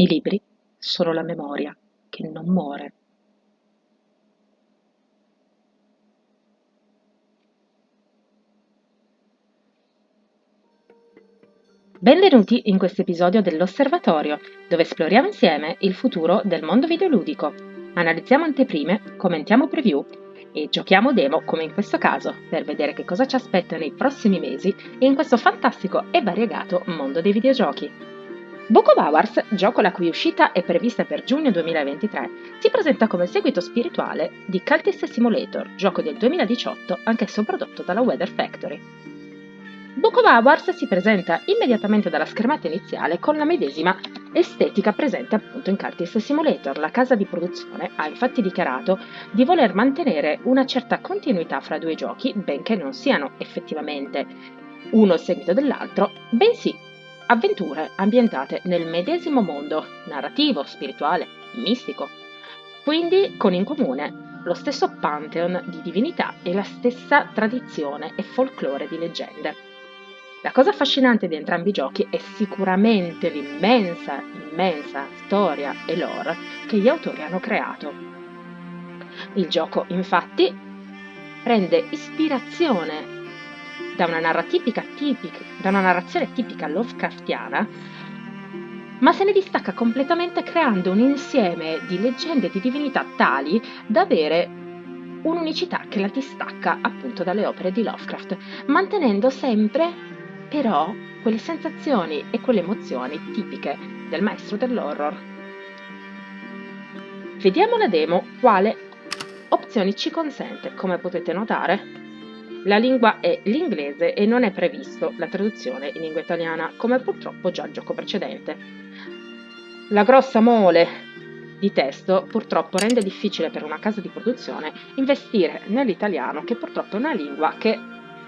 I libri sono la memoria che non muore. Benvenuti in questo episodio dell'Osservatorio, dove esploriamo insieme il futuro del mondo videoludico. Analizziamo anteprime, commentiamo preview e giochiamo demo come in questo caso per vedere che cosa ci aspetta nei prossimi mesi in questo fantastico e variegato mondo dei videogiochi. Book of Hours, gioco la cui uscita è prevista per giugno 2023, si presenta come seguito spirituale di Cultist Simulator, gioco del 2018, anch'esso prodotto dalla Weather Factory. Book of Hours si presenta immediatamente dalla schermata iniziale con la medesima estetica presente appunto in Cultist Simulator. La casa di produzione ha infatti dichiarato di voler mantenere una certa continuità fra due giochi, benché non siano effettivamente uno il seguito dell'altro, bensì avventure ambientate nel medesimo mondo narrativo, spirituale, mistico, quindi con in comune lo stesso pantheon di divinità e la stessa tradizione e folklore di leggende. La cosa affascinante di entrambi i giochi è sicuramente l'immensa, immensa storia e lore che gli autori hanno creato. Il gioco, infatti, prende ispirazione da una, tipica, da una narrazione tipica Lovecraftiana, ma se ne distacca completamente creando un insieme di leggende e di divinità tali da avere un'unicità che la distacca appunto dalle opere di Lovecraft, mantenendo sempre però quelle sensazioni e quelle emozioni tipiche del maestro dell'horror. Vediamo la demo quale opzioni ci consente, come potete notare. La lingua è l'inglese e non è previsto la traduzione in lingua italiana, come purtroppo già il gioco precedente. La grossa mole di testo purtroppo rende difficile per una casa di produzione investire nell'italiano, che purtroppo è una lingua che,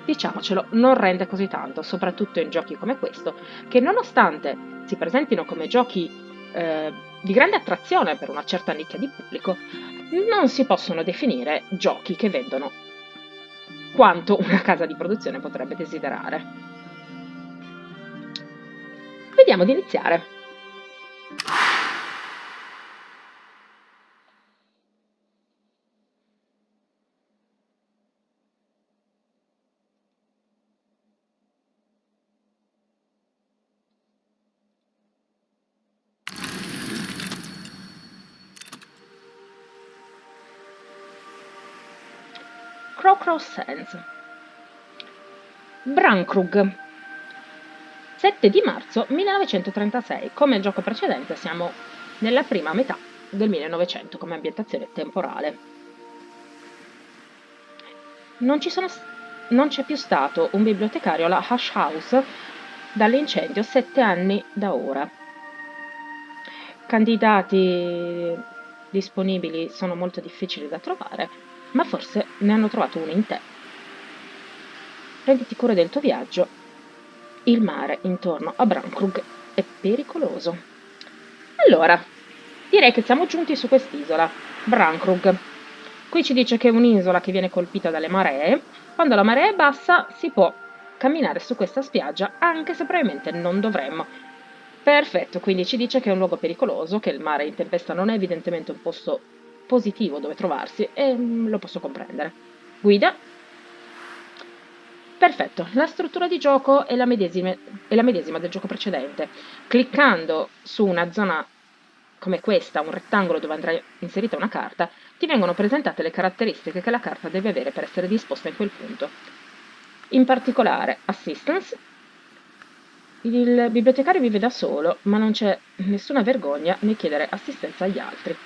diciamocelo, non rende così tanto, soprattutto in giochi come questo, che nonostante si presentino come giochi eh, di grande attrazione per una certa nicchia di pubblico, non si possono definire giochi che vendono quanto una casa di produzione potrebbe desiderare. Vediamo di iniziare. Crowcross Sands. Brankrug. 7 di marzo 1936. Come il gioco precedente siamo nella prima metà del 1900 come ambientazione temporale. Non, c'è più stato un bibliotecario alla Hush House dall'incendio sette anni da ora. Candidati disponibili sono molto difficili da trovare ma forse ne hanno trovato uno in te. Prenditi cura del tuo viaggio. Il mare intorno a Brankrug è pericoloso. Allora, direi che siamo giunti su quest'isola, Brankrug. Qui ci dice che è un'isola che viene colpita dalle maree. Quando la marea è bassa si può camminare su questa spiaggia, anche se probabilmente non dovremmo. Perfetto, quindi ci dice che è un luogo pericoloso, che il mare in tempesta non è evidentemente un posto positivo dove trovarsi e mm, lo posso comprendere. Guida. Perfetto, la struttura di gioco è la, medesima, è la medesima del gioco precedente. Cliccando su una zona come questa, un rettangolo dove andrà inserita una carta, ti vengono presentate le caratteristiche che la carta deve avere per essere disposta in quel punto. In particolare, Assistance. Il bibliotecario vive da solo, ma non c'è nessuna vergogna nel chiedere assistenza agli altri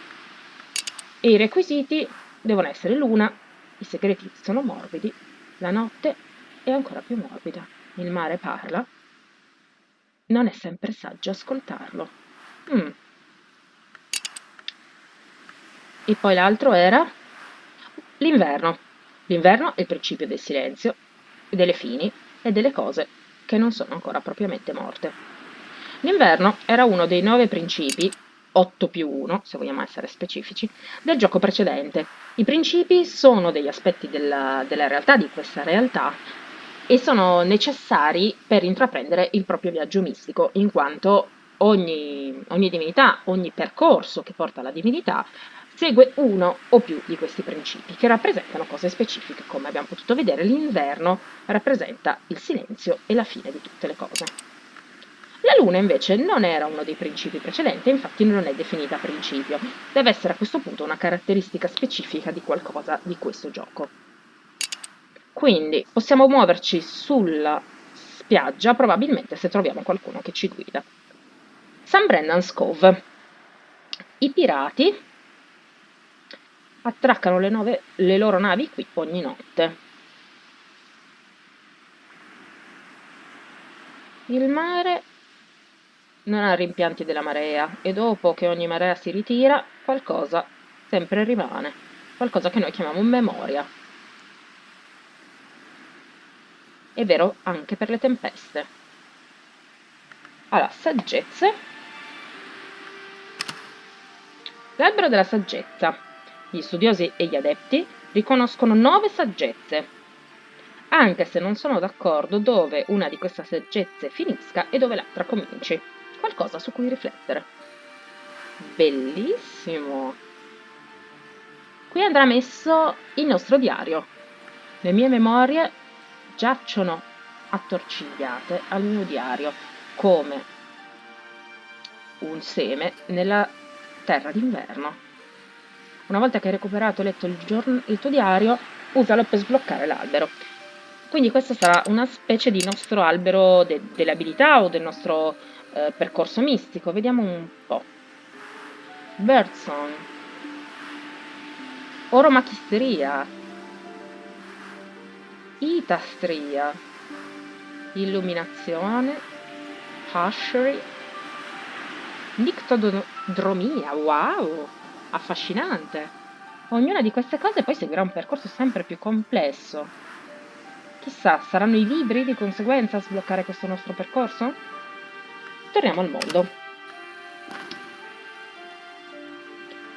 e i requisiti devono essere l'una, i segreti sono morbidi, la notte è ancora più morbida, il mare parla, non è sempre saggio ascoltarlo. Mm. E poi l'altro era l'inverno. L'inverno è il principio del silenzio, delle fini e delle cose che non sono ancora propriamente morte. L'inverno era uno dei nove principi 8 più 1, se vogliamo essere specifici, del gioco precedente. I principi sono degli aspetti della, della realtà, di questa realtà, e sono necessari per intraprendere il proprio viaggio mistico, in quanto ogni, ogni divinità, ogni percorso che porta alla divinità, segue uno o più di questi principi che rappresentano cose specifiche. Come abbiamo potuto vedere, l'inverno rappresenta il silenzio e la fine di tutte le cose. La luna invece non era uno dei principi precedenti, infatti non è definita principio, deve essere a questo punto una caratteristica specifica di qualcosa di questo gioco. Quindi possiamo muoverci sulla spiaggia probabilmente se troviamo qualcuno che ci guida. St. Brennan's Cove. I pirati attraccano le, nove, le loro navi qui ogni notte. Il mare non ha rimpianti della marea e dopo che ogni marea si ritira qualcosa sempre rimane, qualcosa che noi chiamiamo memoria. È vero anche per le tempeste. Allora, saggezze. L'albero della saggezza. Gli studiosi e gli adepti riconoscono nove saggezze, anche se non sono d'accordo dove una di queste saggezze finisca e dove l'altra cominci qualcosa su cui riflettere. Bellissimo! Qui andrà messo il nostro diario. Le mie memorie giacciono attorcigliate al mio diario come un seme nella terra d'inverno. Una volta che hai recuperato e letto il, il tuo diario, usalo per sbloccare l'albero. Quindi questo sarà una specie di nostro albero de, delle abilità o del nostro eh, percorso mistico. Vediamo un po'. Birdsong. Oromachisteria. Itastria. Illuminazione. Hashery. Nictodromia. Wow! Affascinante. Ognuna di queste cose poi seguirà un percorso sempre più complesso. Chissà, saranno i libri di conseguenza a sbloccare questo nostro percorso? Torniamo al mondo.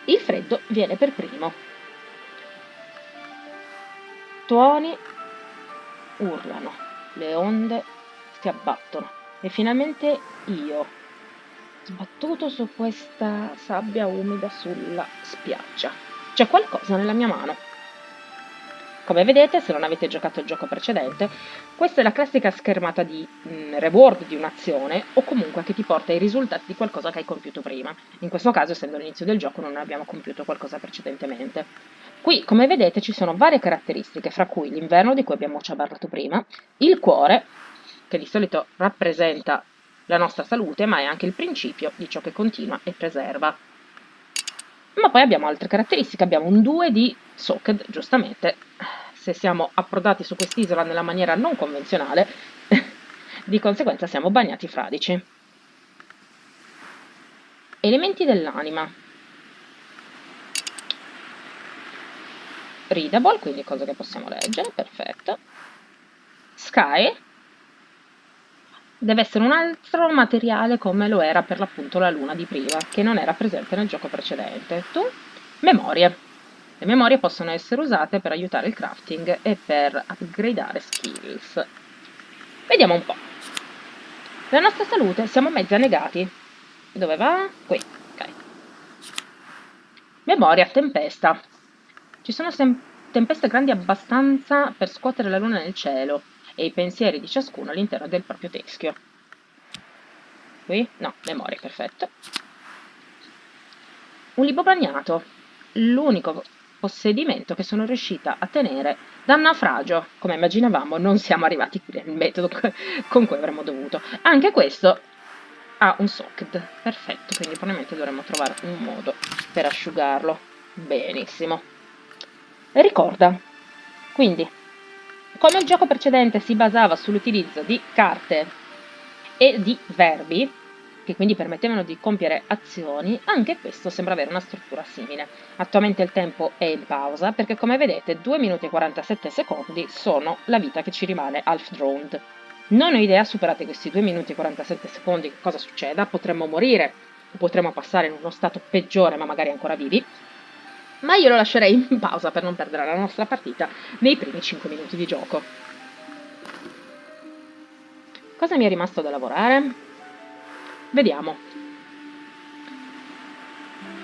Il freddo viene per primo. Tuoni urlano, le onde si abbattono e finalmente io, sbattuto su questa sabbia umida sulla spiaggia. C'è qualcosa nella mia mano. Come vedete, se non avete giocato il gioco precedente, questa è la classica schermata di mh, mm, reward di un'azione o comunque che ti porta ai risultati di qualcosa che hai compiuto prima. In questo caso, essendo l'inizio del gioco, non abbiamo compiuto qualcosa precedentemente. Qui, come vedete, ci sono varie caratteristiche, fra cui l'inverno di cui abbiamo già parlato prima, il cuore, che di solito rappresenta la nostra salute, ma è anche il principio di ciò che continua e preserva. Ma poi abbiamo altre caratteristiche, abbiamo un 2 di Soaked, giustamente, se siamo approdati su quest'isola nella maniera non convenzionale, di conseguenza siamo bagnati fradici. Elementi dell'anima. Readable, quindi cose che possiamo leggere, perfetto. Sky, deve essere un altro materiale come lo era per l'appunto la luna di prima, che non era presente nel gioco precedente. Tu? Memorie. Le memorie possono essere usate per aiutare il crafting e per upgradare skills. Vediamo un po'. La nostra salute siamo mezzi annegati. Dove va? Qui, ok. Memoria, tempesta. Ci sono tempeste grandi abbastanza per scuotere la luna nel cielo e i pensieri di ciascuno all'interno del proprio teschio. Qui? No, memoria, perfetto. Un libro bagnato. L'unico possedimento che sono riuscita a tenere dal naufragio. Come immaginavamo, non siamo arrivati qui nel metodo con cui avremmo dovuto. Anche questo ha un socket, perfetto, quindi probabilmente dovremmo trovare un modo per asciugarlo. Benissimo. Ricorda, quindi, come il gioco precedente si basava sull'utilizzo di carte e di verbi, che quindi permettevano di compiere azioni, anche questo sembra avere una struttura simile. Attualmente il tempo è in pausa perché come vedete 2 minuti e 47 secondi sono la vita che ci rimane half droned. Non ho idea, superate questi 2 minuti e 47 secondi, che cosa succeda, potremmo morire potremmo passare in uno stato peggiore ma magari ancora vivi, ma io lo lascerei in pausa per non perdere la nostra partita nei primi 5 minuti di gioco. Cosa mi è rimasto da lavorare? Vediamo.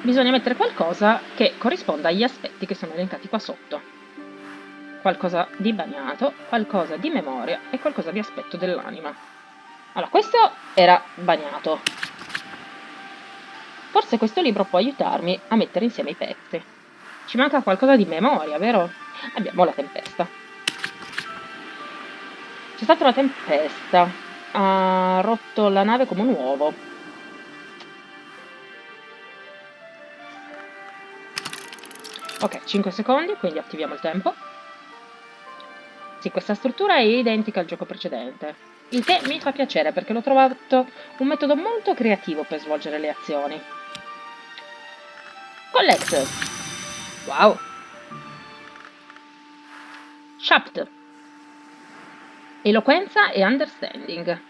bisogna mettere qualcosa che corrisponda agli aspetti che sono elencati qua sotto. Qualcosa di bagnato, qualcosa di memoria e qualcosa di aspetto dell'anima. Allora, questo era bagnato. Forse questo libro può aiutarmi a mettere insieme i pezzi. Ci manca qualcosa di memoria, vero? Abbiamo la tempesta. C'è stata una tempesta. Ha rotto la nave come un uovo. Ok, 5 secondi, quindi attiviamo il tempo. Sì, questa struttura è identica al gioco precedente. Il che mi fa piacere perché l'ho trovato un metodo molto creativo per svolgere le azioni. Collect! Wow! Shaft. Eloquenza e understanding.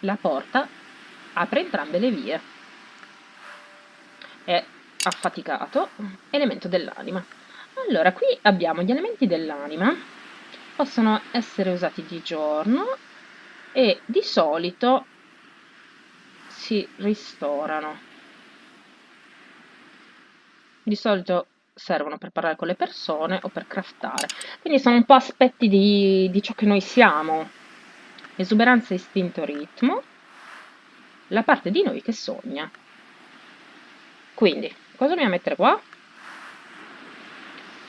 La porta apre entrambe le vie. È affaticato, elemento dell'anima. Allora, qui abbiamo gli elementi dell'anima, possono essere usati di giorno e di solito si ristorano. Di solito servono per parlare con le persone o per craftare. Quindi sono un po' aspetti di, di ciò che noi siamo. Esuberanza, istinto, ritmo. La parte di noi che sogna. Quindi, cosa dobbiamo mettere qua?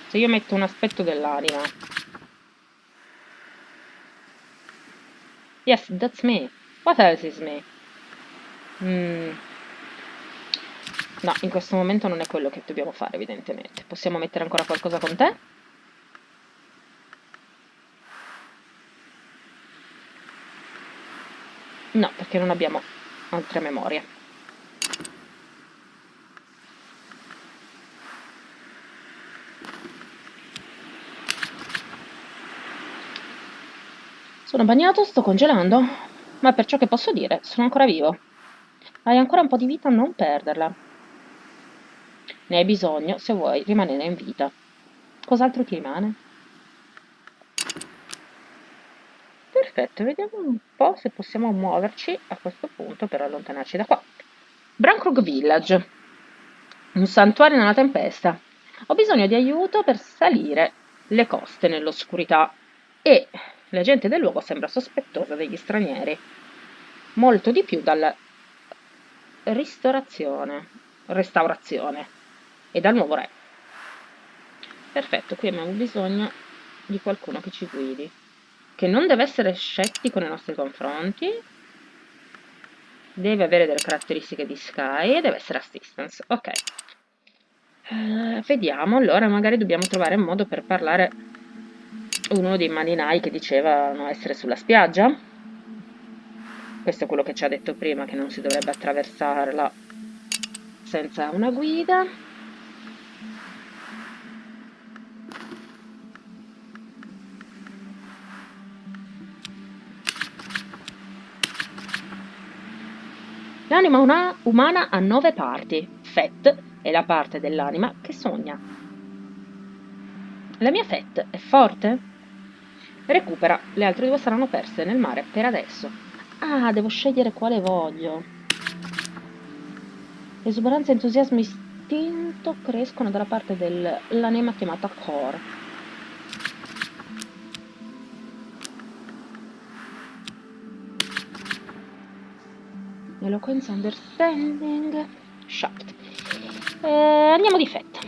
Se io metto un aspetto dell'anima. Yes, that's me. What else is me? Mm. No, in questo momento non è quello che dobbiamo fare, evidentemente. Possiamo mettere ancora qualcosa con te? No, perché non abbiamo altre memorie. Sono bagnato, sto congelando, ma per ciò che posso dire, sono ancora vivo. Hai ancora un po' di vita, non perderla. Ne hai bisogno se vuoi rimanere in vita. Cos'altro ti rimane? Perfetto, vediamo un po' se possiamo muoverci a questo punto per allontanarci da qua. Brankrug Village, un santuario nella tempesta. Ho bisogno di aiuto per salire le coste nell'oscurità e la gente del luogo sembra sospettosa degli stranieri. Molto di più dalla ristorazione, restaurazione e dal nuovo re. Perfetto, qui abbiamo bisogno di qualcuno che ci guidi, che non deve essere scettico nei nostri confronti, deve avere delle caratteristiche di Sky e deve essere assistance. Ok. Uh, vediamo, allora magari dobbiamo trovare un modo per parlare uno dei marinai che dicevano essere sulla spiaggia. Questo è quello che ci ha detto prima, che non si dovrebbe attraversarla senza una guida. L'anima umana ha nove parti. Fet è la parte dell'anima che sogna. La mia Fet è forte? Recupera, le altre due saranno perse nel mare per adesso. Ah, devo scegliere quale voglio. Esuberanza, entusiasmo istinto crescono dalla parte dell'anima chiamata Core. Eloquenza, understanding, shocked. Eh, andiamo di fetta.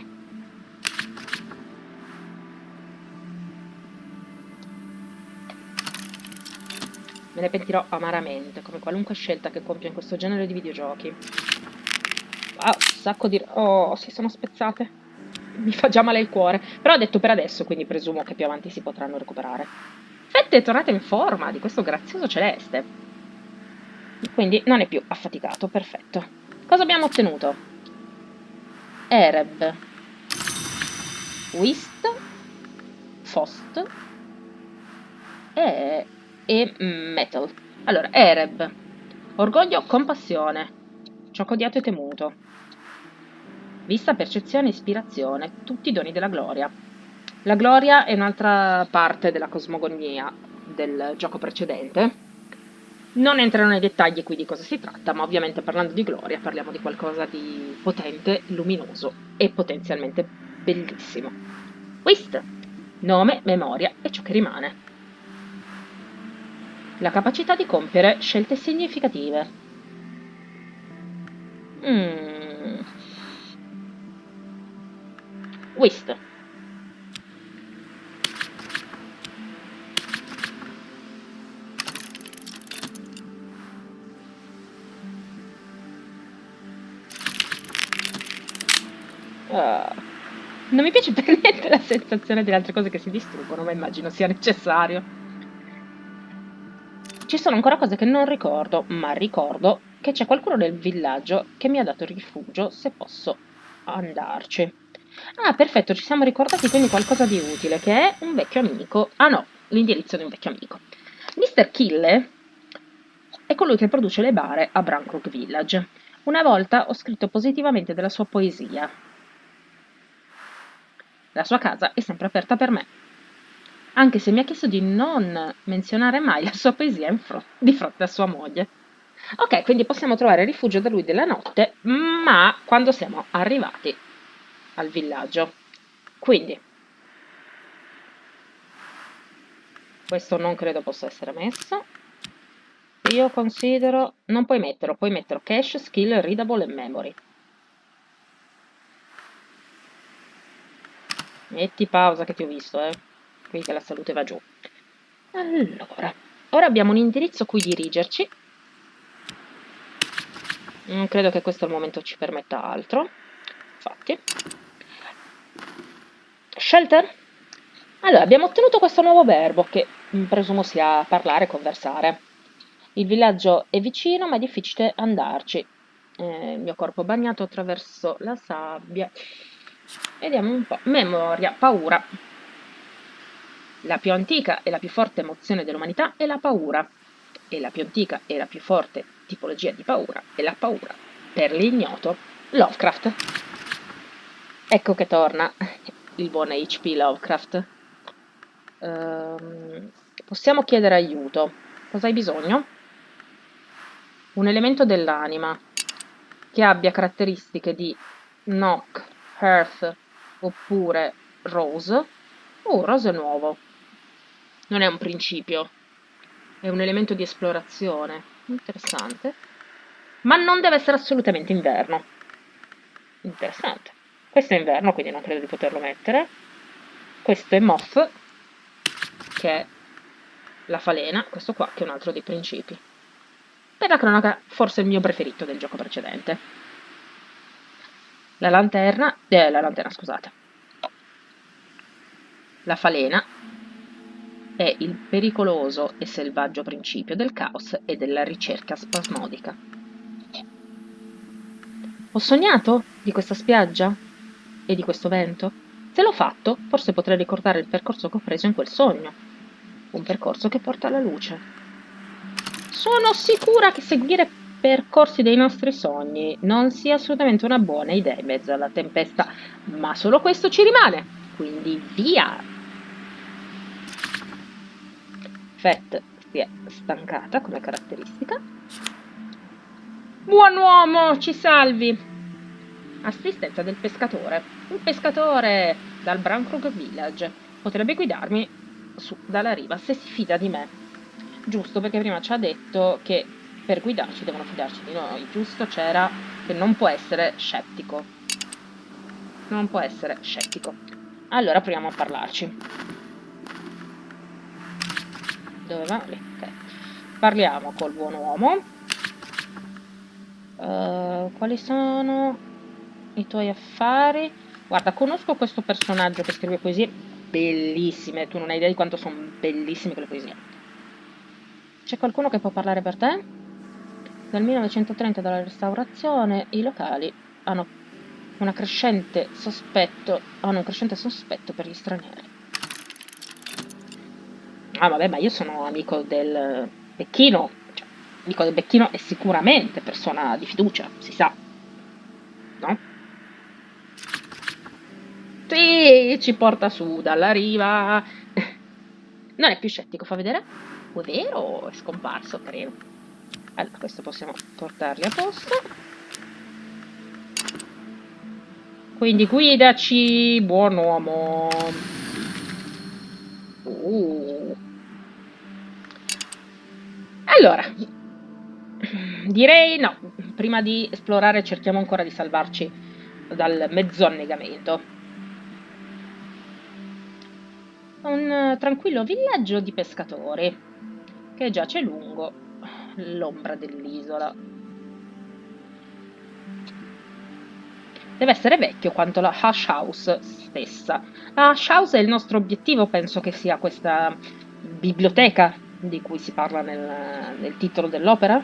Me ne pentirò amaramente, come qualunque scelta che compio in questo genere di videogiochi. Wow, sacco di... Oh, si sono spezzate. Mi fa già male il cuore. Però ho detto per adesso, quindi presumo che più avanti si potranno recuperare. Fette è tornata in forma di questo grazioso celeste quindi non è più affaticato, perfetto. Cosa abbiamo ottenuto? Ereb, Wist, Fost e, e Metal. Allora, Ereb, orgoglio, compassione, ciò odiato e temuto. Vista, percezione, ispirazione, tutti i doni della gloria. La gloria è un'altra parte della cosmogonia del gioco precedente Non entrerò nei dettagli qui di cosa si tratta, ma ovviamente parlando di gloria parliamo di qualcosa di potente, luminoso e potenzialmente bellissimo. Whist, nome, memoria e ciò che rimane. La capacità di compiere scelte significative. Mm. Whist. Uh, non mi piace per niente la sensazione delle altre cose che si distruggono, ma immagino sia necessario. Ci sono ancora cose che non ricordo, ma ricordo che c'è qualcuno nel villaggio che mi ha dato rifugio se posso andarci. Ah, perfetto, ci siamo ricordati quindi qualcosa di utile, che è un vecchio amico. Ah no, l'indirizzo di un vecchio amico. Mr. Kille è colui che produce le bare a Brankrook Village. Una volta ho scritto positivamente della sua poesia, la sua casa è sempre aperta per me. Anche se mi ha chiesto di non menzionare mai la sua poesia di fronte a sua moglie. Ok, quindi possiamo trovare rifugio da lui della notte, ma quando siamo arrivati al villaggio. Quindi, questo non credo possa essere messo. Io considero, non puoi metterlo, puoi metterlo cache, skill, readable e memory. Metti pausa che ti ho visto, eh. Qui che la salute va giù. Allora, ora abbiamo un indirizzo a cui dirigerci. Non credo che questo al momento ci permetta altro. Infatti. Shelter? Allora, abbiamo ottenuto questo nuovo verbo che presumo sia parlare, conversare. Il villaggio è vicino, ma è difficile andarci. Eh, il mio corpo bagnato attraverso la sabbia. Vediamo un po'. Memoria, paura. La più antica e la più forte emozione dell'umanità è la paura. E la più antica e la più forte tipologia di paura è la paura. Per l'ignoto, Lovecraft. Ecco che torna il buon H.P. Lovecraft. Um, possiamo chiedere aiuto. Cosa hai bisogno? Un elemento dell'anima che abbia caratteristiche di knock, Earth oppure Rose. Oh, Rose nuovo. Non è un principio, è un elemento di esplorazione. Interessante. Ma non deve essere assolutamente inverno. Interessante. Questo è inverno, quindi non credo di poterlo mettere. Questo è Moth, che è la falena. Questo qua, che è un altro dei principi. Per la cronaca, forse il mio preferito del gioco precedente. La lanterna, eh, la lanterna scusate, la falena è il pericoloso e selvaggio principio del caos e della ricerca spasmodica. Ho sognato di questa spiaggia e di questo vento? Se l'ho fatto, forse potrei ricordare il percorso che ho preso in quel sogno. Un percorso che porta alla luce. Sono sicura che seguire percorsi dei nostri sogni non sia assolutamente una buona idea in mezzo alla tempesta, ma solo questo ci rimane, quindi via! Fett si è stancata come caratteristica. Buon uomo, ci salvi! Assistenza del pescatore. Un pescatore dal Brankrook Village potrebbe guidarmi su dalla riva se si fida di me. Giusto perché prima ci ha detto che per guidarci devono fidarci di noi, giusto? C'era che non può essere scettico. Non può essere scettico. Allora proviamo a parlarci. Dove va? Lì, ok. Parliamo col buon uomo. Uh, quali sono i tuoi affari? Guarda, conosco questo personaggio che scrive poesie bellissime. Tu non hai idea di quanto sono bellissime quelle poesie. C'è qualcuno che può parlare per te? Dal 1930 dalla restaurazione i locali hanno, sospetto, hanno un crescente sospetto per gli stranieri. Ah vabbè, ma io sono amico del Becchino, cioè, amico del Becchino è sicuramente persona di fiducia, si sa, no? Sì, ci porta su dalla riva. Non è più scettico, fa vedere? Oh, è vero, è scomparso, carino. Allora questo possiamo portarli a posto. Quindi guidaci buon uomo. Uh. allora direi no. Prima di esplorare cerchiamo ancora di salvarci dal mezzo annegamento. Un tranquillo villaggio di pescatori che giace lungo l'ombra dell'isola. Deve essere vecchio quanto la Hush House stessa. La Hush House è il nostro obiettivo, penso che sia questa biblioteca di cui si parla nel, nel titolo dell'opera.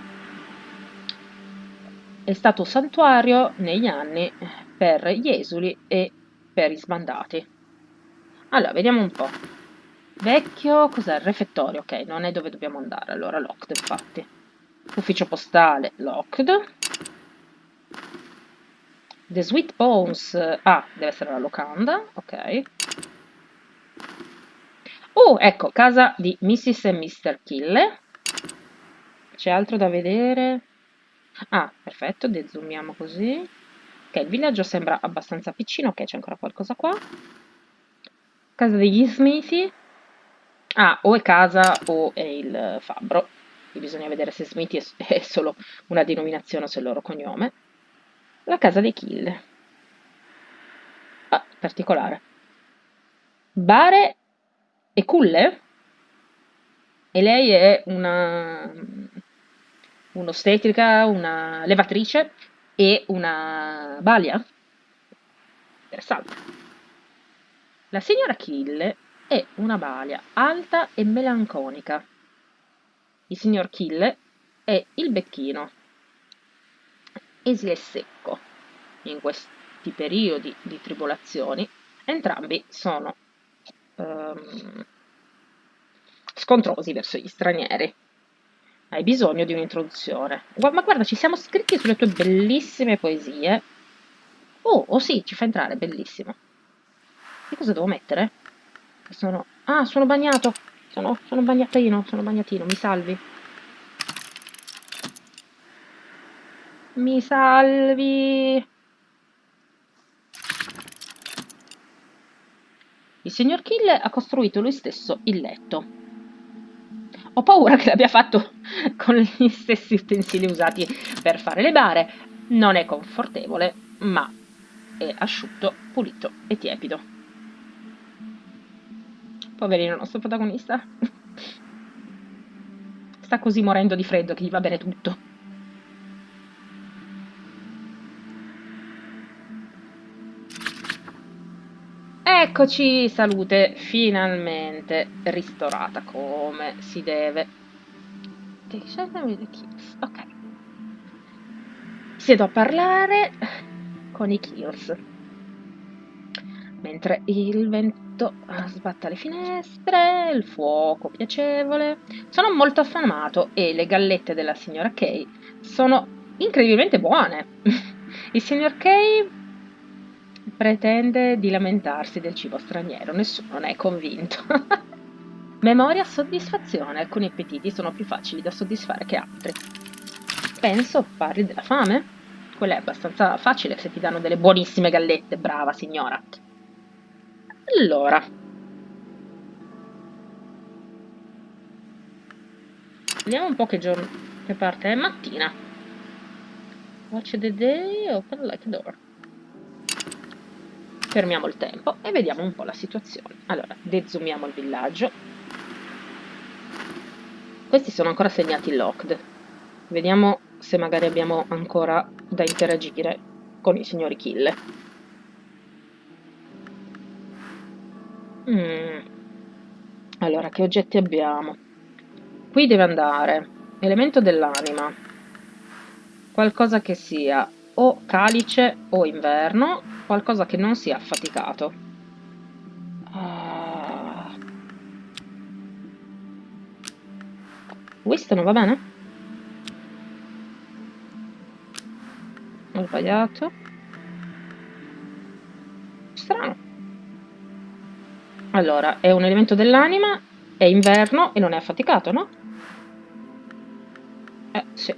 È stato santuario negli anni per gli esuli e per i sbandati. Allora, vediamo un po'. Vecchio, cos'è? Il refettorio, ok, non è dove dobbiamo andare, allora locked infatti. Ufficio postale, locked. The Sweet Bones, ah, deve essere la locanda, ok. Oh, ecco, casa di Mrs. e Mr. Kille. C'è altro da vedere? Ah, perfetto, dezoomiamo così. Ok, il villaggio sembra abbastanza piccino, ok, c'è ancora qualcosa qua. Casa degli Smithy. Ah, o è casa o è il fabbro. Bisogna vedere se Smithy è, solo una denominazione o se è il loro cognome. La casa dei Kill. Ah, particolare. Bare e Culle? E lei è una un'ostetrica, una levatrice e una balia? Interessante. La signora Kill è una balia alta e melanconica. Il signor Kill è il becchino, esile e secco. In questi periodi di tribolazioni entrambi sono um, scontrosi verso gli stranieri. Hai bisogno di un'introduzione. Ma guarda, ci siamo scritti sulle tue bellissime poesie. Oh, oh sì, ci fa entrare, bellissimo. Che cosa devo mettere? Sono... Ah, sono bagnato! Sono, sono bagnatino, sono bagnatino, mi salvi. Mi salvi! Il signor Kill ha costruito lui stesso il letto. Ho paura che l'abbia fatto con gli stessi utensili usati per fare le bare. Non è confortevole, ma è asciutto, pulito e tiepido. Poverino, il nostro protagonista. Sta così morendo di freddo che gli va bene tutto. Eccoci, salute finalmente ristorata come si deve. Ok. Siedo a parlare con i Kills. Mentre il 20 tutto, sbatta le finestre, il fuoco piacevole. Sono molto affamato e le gallette della signora Kay sono incredibilmente buone. il signor Kay pretende di lamentarsi del cibo straniero, nessuno ne è convinto. Memoria, soddisfazione, alcuni appetiti sono più facili da soddisfare che altri. Penso parli della fame? Quella è abbastanza facile se ti danno delle buonissime gallette, brava signora. Allora. Vediamo un po' che giorno, che parte è mattina. Watch the day, open like a door. Fermiamo il tempo e vediamo un po' la situazione. Allora, dezoomiamo il villaggio. Questi sono ancora segnati locked. Vediamo se magari abbiamo ancora da interagire con i signori kill. Mm. Allora, che oggetti abbiamo? Qui deve andare elemento dell'anima, qualcosa che sia o calice o inverno, qualcosa che non sia affaticato. Ah. Questo va bene? Ho sbagliato. Strano. Allora, è un elemento dell'anima, è inverno e non è affaticato, no? Eh, Sì,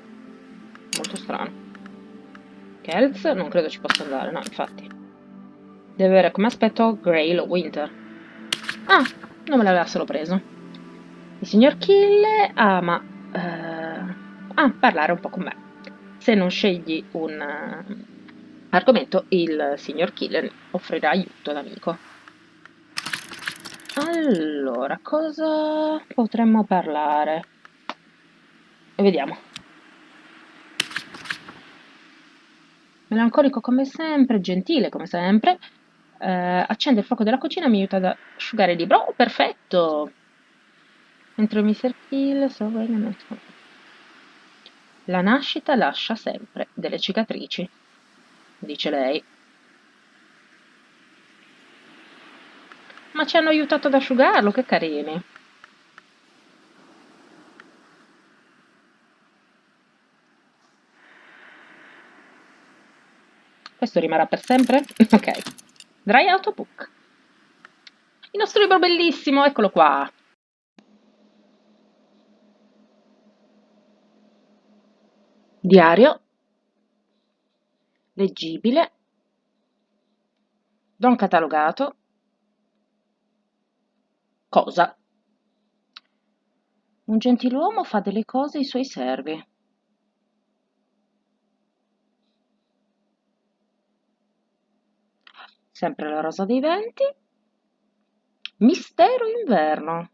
molto strano. Kelz non credo ci possa andare, no, infatti. Deve avere come aspetto Grail o Winter. Ah, non me l'avessero preso. Il signor Kill ama uh, ah, parlare un po' con me. Se non scegli un uh, argomento, il signor Killer offrirà aiuto d'amico. Allora, cosa potremmo parlare? Vediamo. Melancolico come sempre, gentile come sempre. Eh, accende il fuoco della cucina, mi aiuta ad asciugare il libro. Oh, perfetto! Entro Mr. Kill, so La nascita lascia sempre delle cicatrici, dice lei. Ma ci hanno aiutato ad asciugarlo, che carini. Questo rimarrà per sempre? ok. Dry Autobook. Il nostro libro bellissimo, eccolo qua. Diario. Leggibile. Don catalogato. Cosa? Un gentiluomo fa delle cose ai suoi servi. sempre la rosa dei venti, mistero inverno.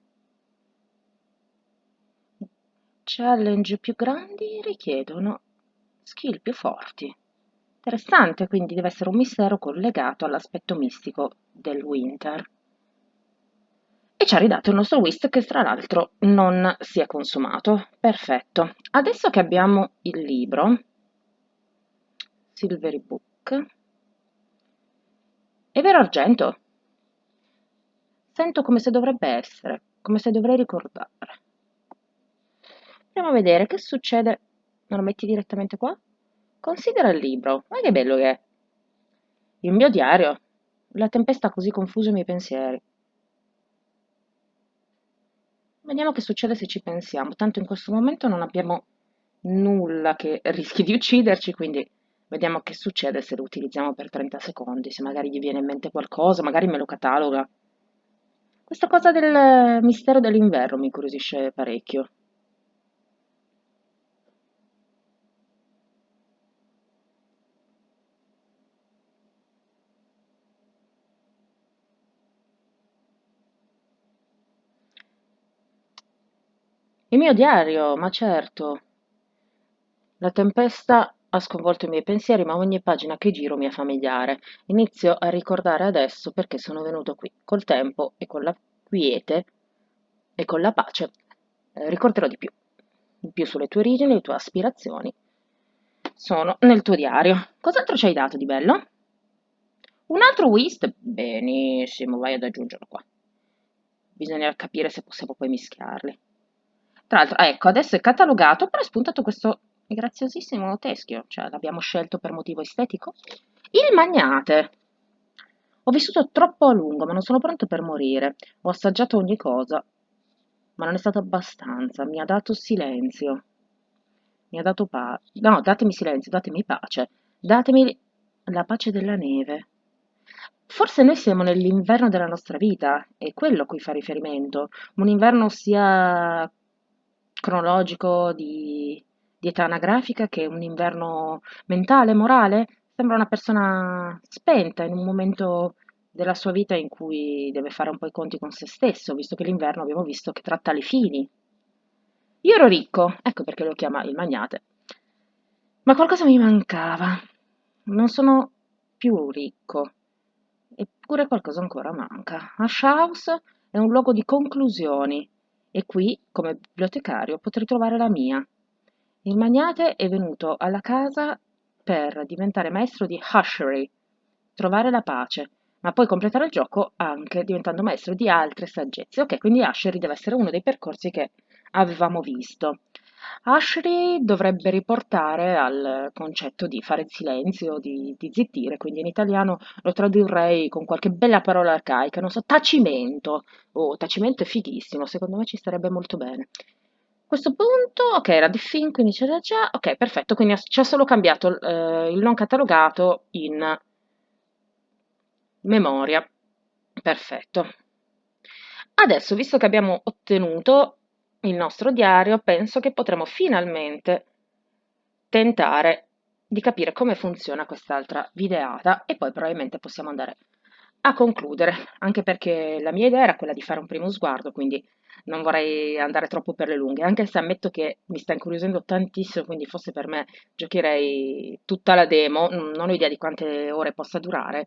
Challenge più grandi richiedono skill più forti. Interessante, quindi deve essere un mistero collegato all'aspetto mistico del winter. E ci ha ridato il nostro whist che tra l'altro non si è consumato. Perfetto. Adesso che abbiamo il libro, Silvery Book, è vero argento? Sento come se dovrebbe essere, come se dovrei ricordare. Andiamo a vedere che succede. Non lo metti direttamente qua? Considera il libro. Ma che bello che è. Il mio diario. La tempesta ha così confuso i miei pensieri. Vediamo che succede se ci pensiamo. Tanto in questo momento non abbiamo nulla che rischi di ucciderci, quindi Vediamo che succede se lo utilizziamo per 30 secondi, se magari gli viene in mente qualcosa, magari me lo cataloga. Questa cosa del mistero dell'inverno mi incuriosisce parecchio. Il mio diario, ma certo. La tempesta ha sconvolto i miei pensieri, ma ogni pagina che giro mi è familiare. Inizio a ricordare adesso perché sono venuto qui. Col tempo e con la quiete e con la pace eh, ricorderò di più. Di più sulle tue origini, le tue aspirazioni. Sono nel tuo diario. Cos'altro ci hai dato di bello? Un altro whist? Benissimo, vai ad aggiungerlo qua. Bisogna capire se possiamo poi mischiarli. Tra l'altro, ecco, adesso è catalogato, però è spuntato questo graziosissimo teschio, cioè l'abbiamo scelto per motivo estetico. Il magnate. Ho vissuto troppo a lungo, ma non sono pronto per morire. Ho assaggiato ogni cosa, ma non è stato abbastanza. Mi ha dato silenzio. Mi ha dato pace. No, datemi silenzio, datemi pace. Datemi la pace della neve. Forse noi siamo nell'inverno della nostra vita, è quello a cui fa riferimento. Un inverno sia cronologico di di età anagrafica che un inverno mentale, morale, sembra una persona spenta in un momento della sua vita in cui deve fare un po' i conti con se stesso, visto che l'inverno abbiamo visto che tratta le fini. Io ero ricco, ecco perché lo chiama il magnate, ma qualcosa mi mancava. Non sono più ricco, eppure qualcosa ancora manca. Ash House è un luogo di conclusioni e qui, come bibliotecario, potrei trovare la mia. Il magnate è venuto alla casa per diventare maestro di Hushery, trovare la pace, ma poi completare il gioco anche diventando maestro di altre saggezze. Ok, quindi Hushery deve essere uno dei percorsi che avevamo visto. Ashri dovrebbe riportare al concetto di fare silenzio, di, di, zittire, quindi in italiano lo tradurrei con qualche bella parola arcaica, non so, tacimento. Oh, tacimento è fighissimo, secondo me ci starebbe molto bene. questo punto, ok, era di fin, quindi c'era già, ok, perfetto, quindi ci ha solo cambiato eh, il non catalogato in memoria, perfetto. Adesso, visto che abbiamo ottenuto il nostro diario, penso che potremo finalmente tentare di capire come funziona quest'altra videata e poi probabilmente possiamo andare a concludere, anche perché la mia idea era quella di fare un primo sguardo, quindi non vorrei andare troppo per le lunghe, anche se ammetto che mi sta incuriosendo tantissimo, quindi forse per me giocherei tutta la demo, non ho idea di quante ore possa durare,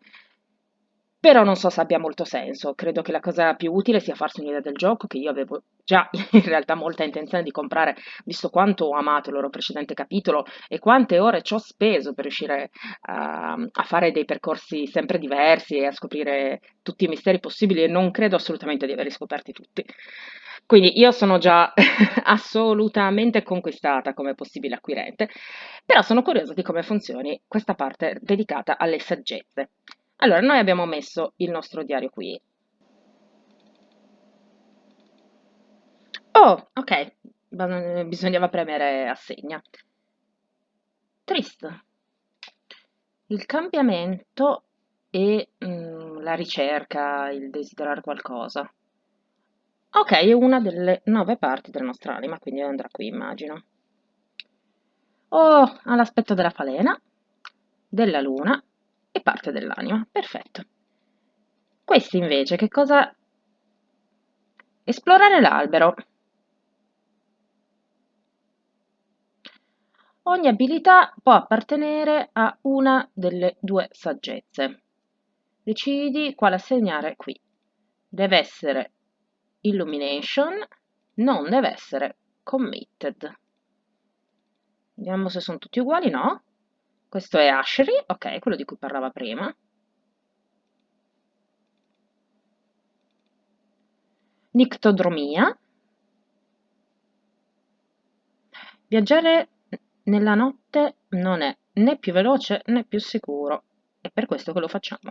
però non so se abbia molto senso, credo che la cosa più utile sia farsi un'idea del gioco, che io avevo già in realtà molta intenzione di comprare, visto quanto ho amato il loro precedente capitolo e quante ore ci ho speso per riuscire a, a fare dei percorsi sempre diversi e a scoprire tutti i misteri possibili e non credo assolutamente di averli scoperti tutti. Quindi io sono già assolutamente conquistata come possibile acquirente, però sono curiosa di come funzioni questa parte dedicata alle saggezze. Allora, noi abbiamo messo il nostro diario qui. Oh, ok, bisognava premere assegna. Triste. Il cambiamento e mm, la ricerca, il desiderare qualcosa. Ok, è una delle nove parti della nostra anima, quindi andrà qui, immagino. Oh, all'aspetto della falena, della luna e parte dell'anima. Perfetto. Questi invece che cosa... Esplorare l'albero. Ogni abilità può appartenere a una delle due saggezze. Decidi quale assegnare qui. Deve essere Illumination, non deve essere Committed. Vediamo se sono tutti uguali, no? Questo è Ashri, ok, quello di cui parlava prima. Nictodromia. Viaggiare nella notte non è né più veloce né più sicuro. È per questo che lo facciamo.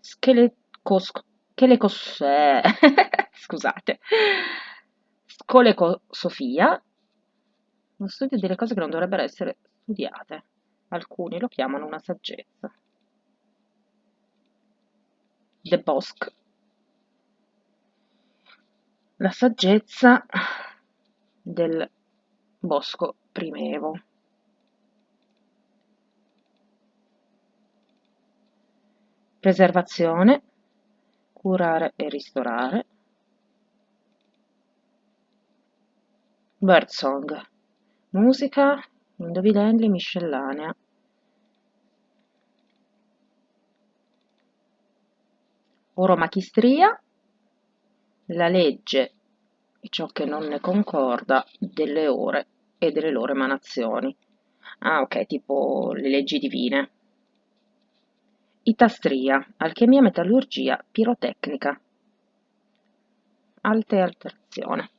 Schelecos... Schelecos... Eh, scusate colecosofia, lo studio delle cose che non dovrebbero essere studiate. Alcuni lo chiamano una saggezza. De Bosc. La saggezza del bosco primevo. Preservazione, curare e ristorare, Birdsong, musica, indovinelli, miscellanea. Oromachistria, la legge e ciò che non ne concorda delle ore e delle loro emanazioni. Ah, ok, tipo le leggi divine. Itastria, alchimia, metallurgia, pirotecnica. Alte alterazione.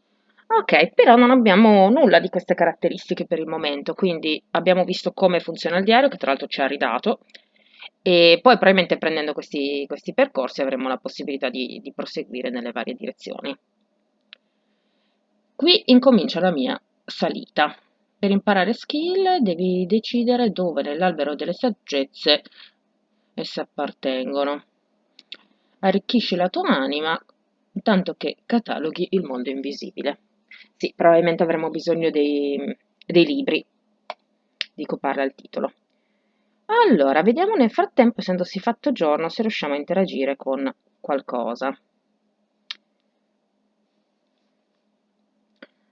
Ok, però non abbiamo nulla di queste caratteristiche per il momento, quindi abbiamo visto come funziona il diario, che tra l'altro ci ha ridato, e poi probabilmente prendendo questi, questi percorsi avremo la possibilità di, di proseguire nelle varie direzioni. Qui incomincia la mia salita. Per imparare skill devi decidere dove nell'albero delle saggezze esse appartengono. Arricchisci la tua anima, tanto che cataloghi il mondo invisibile. Sì, probabilmente avremo bisogno dei, dei libri di cui parla il titolo. Allora, vediamo nel frattempo, essendosi fatto giorno, se riusciamo a interagire con qualcosa.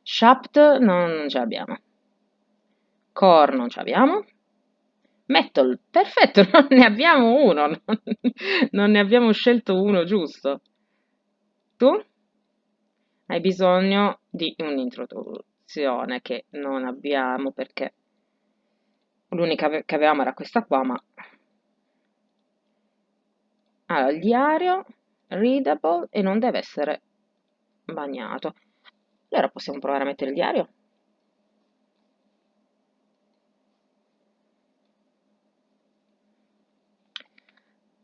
Shaft non, ce l'abbiamo. Core non ce l'abbiamo. Metal, perfetto, non ne abbiamo uno, non, non ne abbiamo scelto uno giusto. Tu? Hai bisogno di un'introduzione che non abbiamo perché l'unica che avevamo era questa qua, ma allora, il diario readable e non deve essere bagnato. Allora possiamo provare a mettere il diario?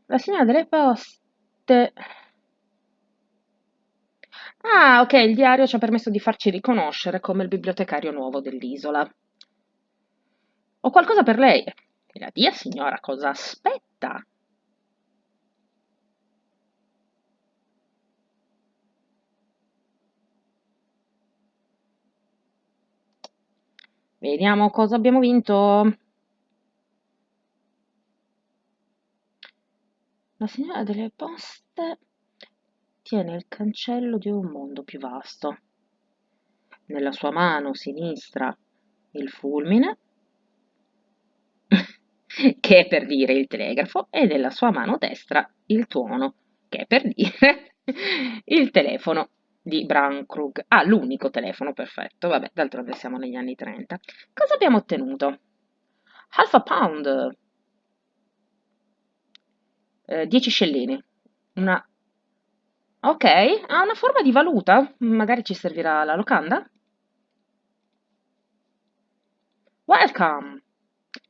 La signora delle poste. Ah, ok, il diario ci ha permesso di farci riconoscere come il bibliotecario nuovo dell'isola. Ho qualcosa per lei. Me la dia, signora, cosa aspetta? Vediamo cosa abbiamo vinto. La signora delle poste tiene il cancello di un mondo più vasto. Nella sua mano sinistra il fulmine, che è per dire il telegrafo, e nella sua mano destra il tuono, che è per dire il telefono di Brankrug. Ah, l'unico telefono, perfetto. Vabbè, d'altronde siamo negli anni 30. Cosa abbiamo ottenuto? Half a pound. Eh, 10 scellini. Una... Ok, ha una forma di valuta? Magari ci servirà la locanda? Welcome!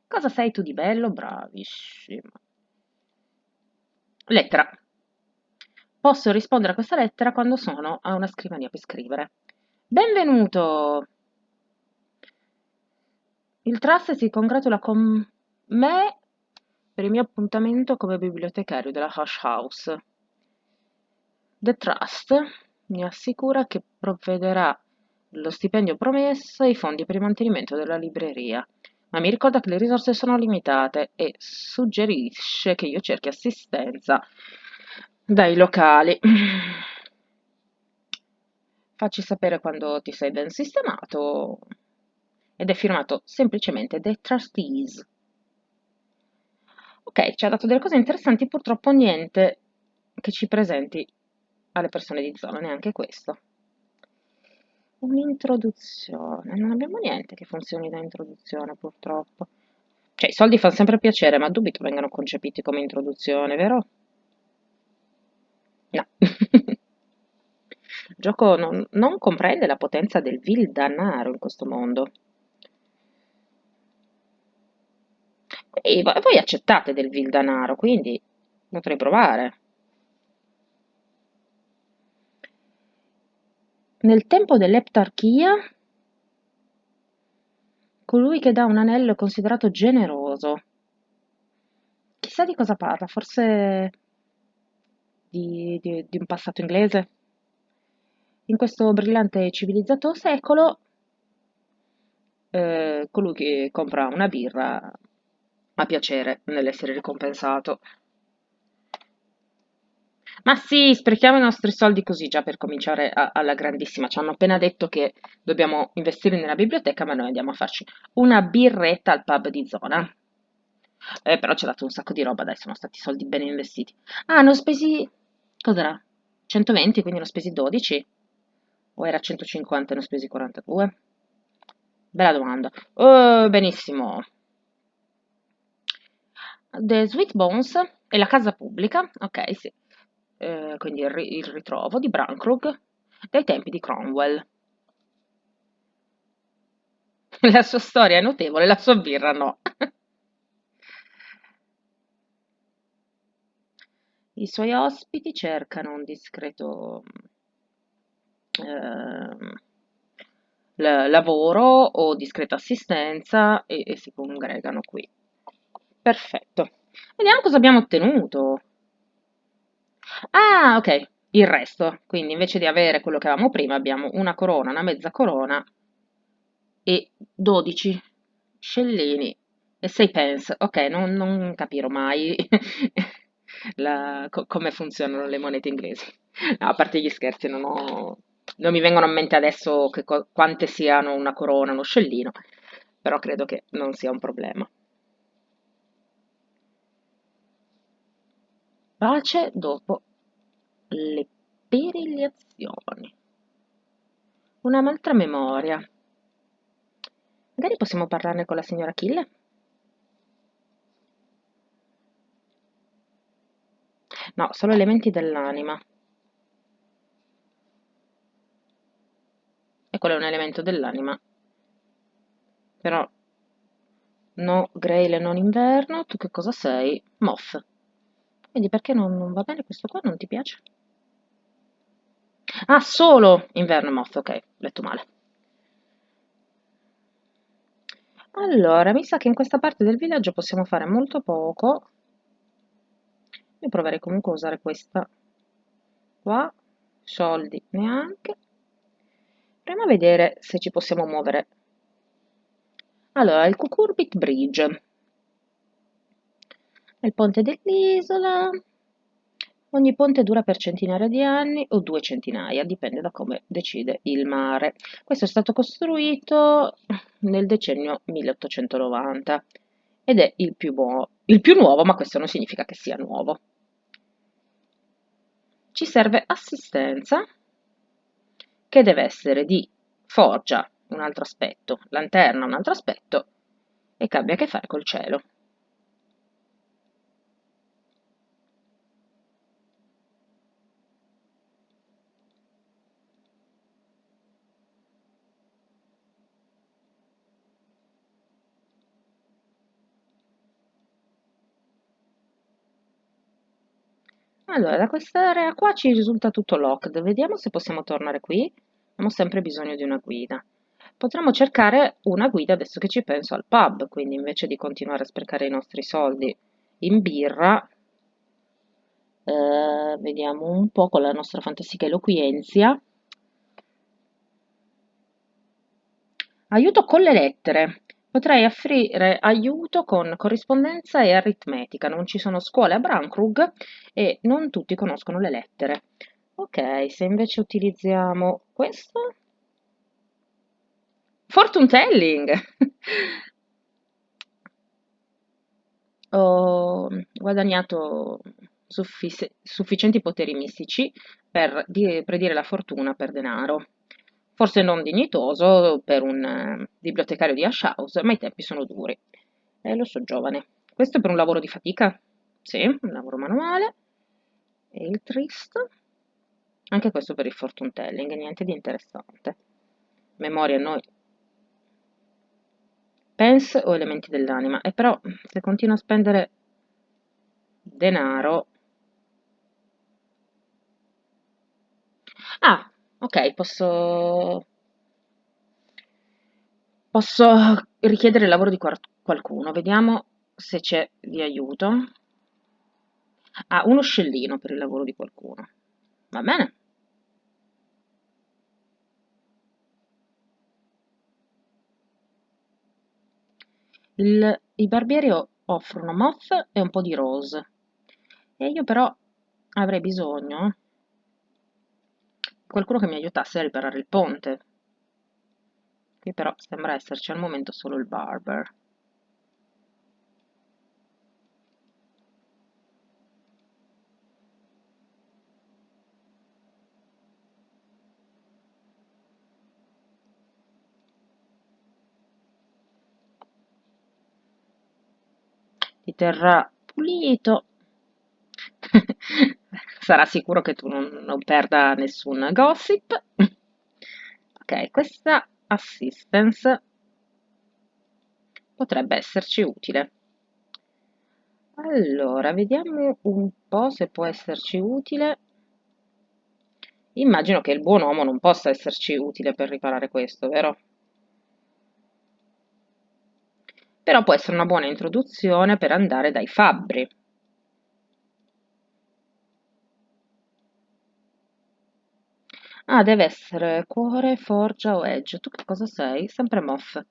Cosa sei tu di bello? Bravissima. Lettera. Posso rispondere a questa lettera quando sono a una scrivania per scrivere. Benvenuto! Il trust si congratula con me per il mio appuntamento come bibliotecario della Hush House. The Trust mi assicura che provvederà lo stipendio promesso e i fondi per il mantenimento della libreria, ma mi ricorda che le risorse sono limitate e suggerisce che io cerchi assistenza dai locali. Facci sapere quando ti sei ben sistemato ed è firmato semplicemente The Trustees. Ok, ci ha dato delle cose interessanti, purtroppo niente che ci presenti alle persone di zona, neanche questo. Un'introduzione, non abbiamo niente che funzioni da introduzione purtroppo. Cioè, i soldi fanno sempre piacere, ma dubito vengano concepiti come introduzione, vero? No. Il gioco non, non comprende la potenza del vil danaro in questo mondo. E voi accettate del vil danaro, quindi potrei provare. Nel tempo dell'eptarchia, colui che dà un anello è considerato generoso. Chissà di cosa parla, forse di, di, di un passato inglese. In questo brillante e civilizzato secolo, eh, colui che compra una birra ha piacere nell'essere ricompensato. Ma sì, sprechiamo i nostri soldi così già per cominciare a, alla grandissima. Ci hanno appena detto che dobbiamo investire nella biblioteca, ma noi andiamo a farci una birretta al pub di zona. Eh, però ci ha dato un sacco di roba, dai, sono stati soldi ben investiti. Ah, hanno spesi... cos'era? 120, quindi hanno spesi 12? O era 150 e hanno spesi 42? Bella domanda. Oh, benissimo. The Sweet Bones è la casa pubblica, ok, sì, eh, quindi il, il, ritrovo di Brankrug dai tempi di Cromwell. La sua storia è notevole, la sua birra no. I suoi ospiti cercano un discreto eh, lavoro o discreta assistenza e, e si congregano qui. Perfetto. Vediamo cosa abbiamo ottenuto. Ah, ok, il resto. Quindi invece di avere quello che avevamo prima, abbiamo una corona, una mezza corona e 12 scellini e 6 pence. Ok, non, non capirò mai la, co come funzionano le monete inglesi. No, a parte gli scherzi, non, ho, non mi vengono a mente adesso quante siano una corona, uno scellino, però credo che non sia un problema. Pace dopo le perigliazioni. Un'altra memoria. Magari possiamo parlarne con la signora Kille? No, solo elementi dell'anima. E quello è un elemento dell'anima. Però no Grail e non inverno, tu che cosa sei? Moth. Quindi perché non, non va bene questo qua? Non ti piace? Ah, solo inverno e moth, ok, letto male. Allora, mi sa che in questa parte del villaggio possiamo fare molto poco. Io proverei comunque a usare questa qua, soldi neanche. Proviamo a vedere se ci possiamo muovere. Allora, il Cucurbit Bridge. Il ponte dell'isola. Ogni ponte dura per centinaia di anni o due centinaia, dipende da come decide il mare. Questo è stato costruito nel decennio 1890 ed è il più, il più nuovo, ma questo non significa che sia nuovo. Ci serve assistenza che deve essere di forgia, un altro aspetto, lanterna, un altro aspetto, e che abbia a che fare col cielo. Allora, da quest'area qua ci risulta tutto locked. Vediamo se possiamo tornare qui. Abbiamo sempre bisogno di una guida. Potremmo cercare una guida adesso che ci penso al pub, quindi invece di continuare a sprecare i nostri soldi in birra, eh, vediamo un po' con la nostra fantastica eloquienza. Aiuto con le lettere. Potrei offrire aiuto con corrispondenza e aritmetica. Non ci sono scuole a Brankrug e non tutti conoscono le lettere. Ok, se invece utilizziamo questo... Fortune telling! Ho guadagnato suffic sufficienti poteri mistici per predire la fortuna per denaro forse non dignitoso per un eh, bibliotecario di Ash House, ma i tempi sono duri. Eh, lo so, giovane. Questo per un lavoro di fatica? Sì, un lavoro manuale. E il trist? Anche questo per il fortune telling, niente di interessante. Memoria noi. Pence o elementi dell'anima. E però, se continuo a spendere denaro... Ah, Ok, posso... Posso richiedere il lavoro di qualcuno. Vediamo se c'è di aiuto. Ah, uno scellino per il lavoro di qualcuno. Va bene. Il, I barbieri offrono moth e un po' di rose. E io però avrei bisogno qualcuno che mi aiutasse a riparare il ponte. Qui però sembra esserci al momento solo il barber. Ti terrà pulito sarà sicuro che tu non, non perda nessun gossip. ok, questa assistance potrebbe esserci utile. Allora, vediamo un po' se può esserci utile. Immagino che il buon uomo non possa esserci utile per riparare questo, vero? Però può essere una buona introduzione per andare dai fabbri. Ah, deve essere cuore, forgia o edge. Tu che cosa sei? Sempre moth.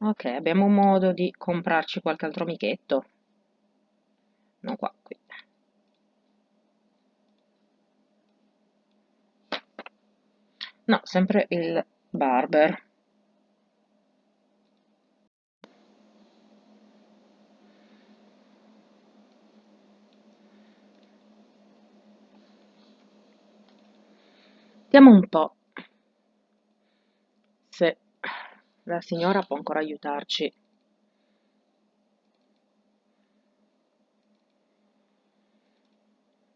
Ok, abbiamo modo di comprarci qualche altro amichetto. Non qua, qui. No, sempre il barber. Vediamo un po' se la signora può ancora aiutarci.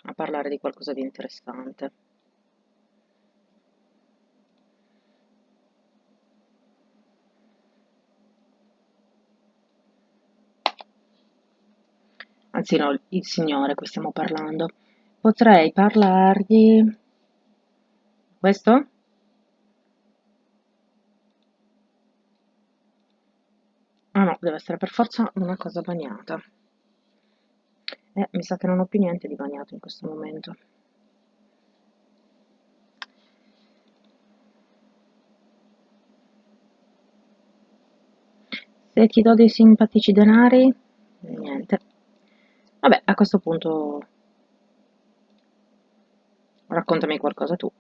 a parlare di qualcosa di interessante. anzi no, il signore a cui stiamo parlando. Potrei parlargli... Questo? Ah no, deve essere per forza una cosa bagnata. Eh, mi sa che non ho più niente di bagnato in questo momento. Se ti do dei simpatici denari, niente. Vabbè, a questo punto raccontami qualcosa tu.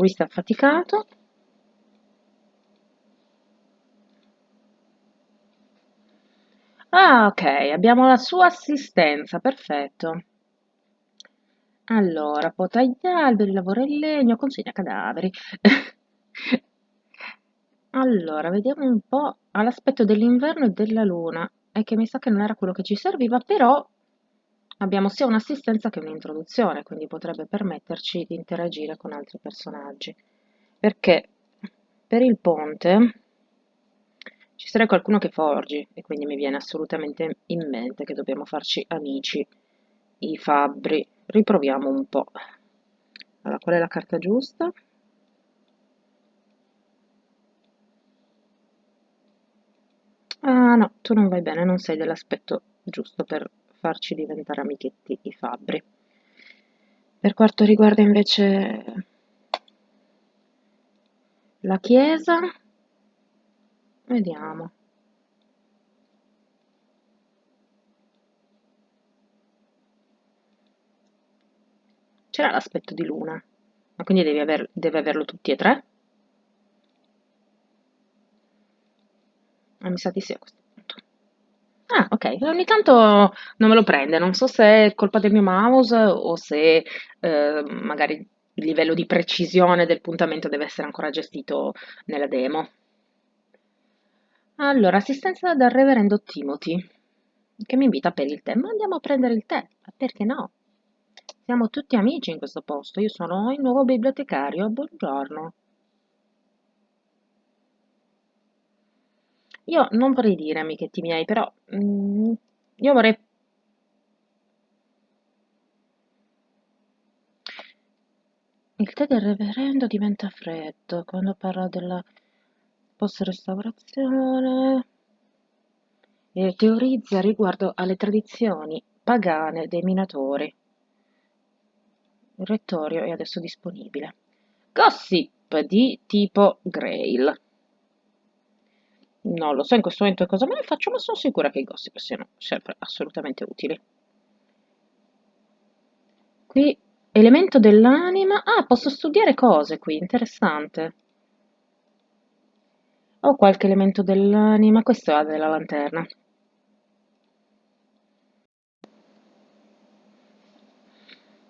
Lui sta affaticato. Ah, ok, abbiamo la sua assistenza, perfetto. Allora, potagli alberi, lavora in legno, consegna cadaveri. Allora, vediamo un po' all'aspetto dell'inverno e della luna, è che mi sa che non era quello che ci serviva, però abbiamo sia un'assistenza che un'introduzione, quindi potrebbe permetterci di interagire con altri personaggi. Perché per il ponte ci sarebbe qualcuno che forgi, e quindi mi viene assolutamente in mente che dobbiamo farci amici, i fabbri. Riproviamo un po'. Allora, qual è la carta giusta? Ah no, tu non vai bene, non sei dell'aspetto giusto per farci diventare amichetti i fabbri. Per quanto riguarda invece la chiesa, vediamo. C'era l'aspetto di luna, ma quindi devi aver, deve averlo tutti e tre? Ah, mi sa di sì a questo Ah, ok, ogni tanto non me lo prende, non so se è colpa del mio mouse o se eh, magari il livello di precisione del puntamento deve essere ancora gestito nella demo. Allora, assistenza dal reverendo Timothy, che mi invita per il tè. Ma andiamo a prendere il tè, ma perché no? Siamo tutti amici in questo posto, io sono il nuovo bibliotecario, buongiorno. Io non vorrei dire amichetti miei, però mm, io vorrei... Il tè del reverendo diventa freddo quando parla della post-restaurazione e teorizza riguardo alle tradizioni pagane dei minatori. Il rettorio è adesso disponibile. Gossip di tipo Grail. Non lo so in questo momento cosa me ne faccio, ma sono sicura che i gossip siano sempre assolutamente utili. Qui, elemento dell'anima. Ah, posso studiare cose qui, interessante. Ho qualche elemento dell'anima, questo è della lanterna.